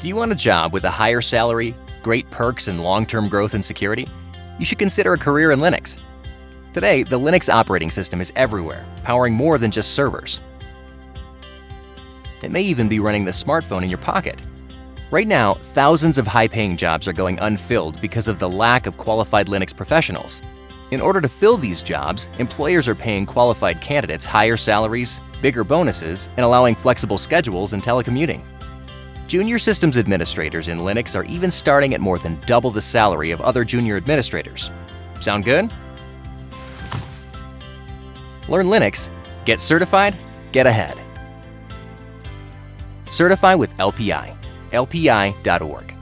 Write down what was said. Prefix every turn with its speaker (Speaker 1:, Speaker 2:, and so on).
Speaker 1: Do you want a job with a higher salary, great perks, and long-term growth and security? You should consider a career in Linux. Today, the Linux operating system is everywhere, powering more than just servers. It may even be running the smartphone in your pocket. Right now, thousands of high-paying jobs are going unfilled because of the lack of qualified Linux professionals. In order to fill these jobs, employers are paying qualified candidates higher salaries, bigger bonuses, and allowing flexible schedules and telecommuting. Junior systems administrators in Linux are even starting at more than double the salary of other junior administrators. Sound good? Learn Linux, get certified, get ahead. Certify with LPI. LPI.org.